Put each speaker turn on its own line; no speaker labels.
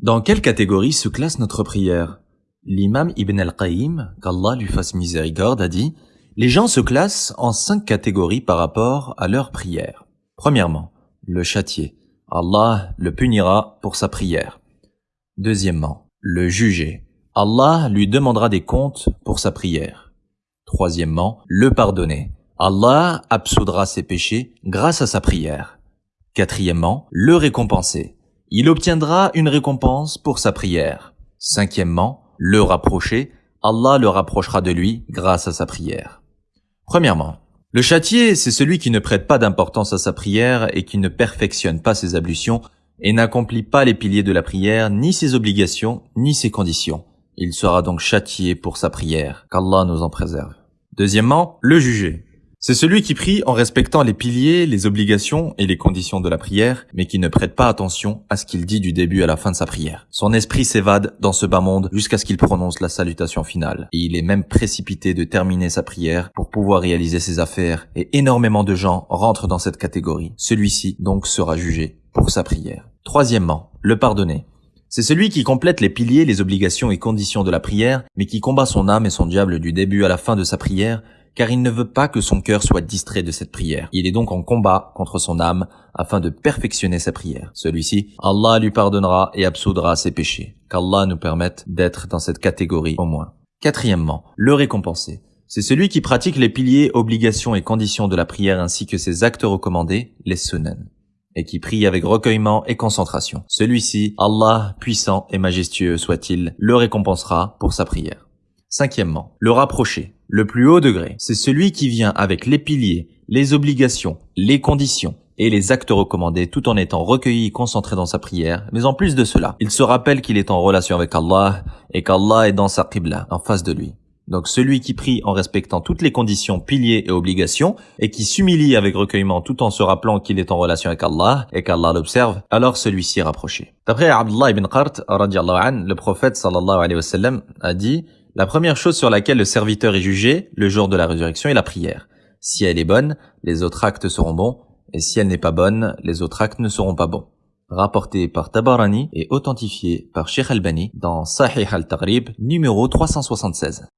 Dans quelle catégorie se classe notre prière? L'imam Ibn al-Qayyim, qu'Allah lui fasse miséricorde, a dit Les gens se classent en cinq catégories par rapport à leur prière. Premièrement, le châtier. Allah le punira pour sa prière. Deuxièmement, le juger. Allah lui demandera des comptes pour sa prière. Troisièmement, le pardonner. Allah absoudra ses péchés grâce à sa prière. Quatrièmement, le récompenser il obtiendra une récompense pour sa prière. Cinquièmement, le rapprocher, Allah le rapprochera de lui grâce à sa prière. Premièrement, le châtier, c'est celui qui ne prête pas d'importance à sa prière et qui ne perfectionne pas ses ablutions et n'accomplit pas les piliers de la prière, ni ses obligations, ni ses conditions. Il sera donc châtié pour sa prière, qu'Allah nous en préserve. Deuxièmement, le juger. C'est celui qui prie en respectant les piliers, les obligations et les conditions de la prière, mais qui ne prête pas attention à ce qu'il dit du début à la fin de sa prière. Son esprit s'évade dans ce bas monde jusqu'à ce qu'il prononce la salutation finale. Et il est même précipité de terminer sa prière pour pouvoir réaliser ses affaires, et énormément de gens rentrent dans cette catégorie. Celui-ci donc sera jugé pour sa prière. Troisièmement, le pardonner. C'est celui qui complète les piliers, les obligations et conditions de la prière, mais qui combat son âme et son diable du début à la fin de sa prière car il ne veut pas que son cœur soit distrait de cette prière. Il est donc en combat contre son âme afin de perfectionner sa prière. Celui-ci, Allah lui pardonnera et absoudra ses péchés. Qu'Allah nous permette d'être dans cette catégorie au moins. Quatrièmement, le récompenser. C'est celui qui pratique les piliers, obligations et conditions de la prière ainsi que ses actes recommandés, les sunan, et qui prie avec recueillement et concentration. Celui-ci, Allah, puissant et majestueux soit-il, le récompensera pour sa prière. Cinquièmement, le rapprocher. Le plus haut degré, c'est celui qui vient avec les piliers, les obligations, les conditions et les actes recommandés tout en étant recueilli et concentré dans sa prière. Mais en plus de cela, il se rappelle qu'il est en relation avec Allah et qu'Allah est dans sa qibla, en face de lui. Donc celui qui prie en respectant toutes les conditions, piliers et obligations, et qui s'humilie avec recueillement tout en se rappelant qu'il est en relation avec Allah et qu'Allah l'observe, alors celui-ci est rapproché. D'après Abdullah ibn Qart, le prophète sallallahu alayhi wa sallam a dit la première chose sur laquelle le serviteur est jugé le jour de la résurrection est la prière. Si elle est bonne, les autres actes seront bons, et si elle n'est pas bonne, les autres actes ne seront pas bons. Rapporté par Tabarani et authentifié par Sheikh Albani dans Sahih al-Taghrib numéro 376.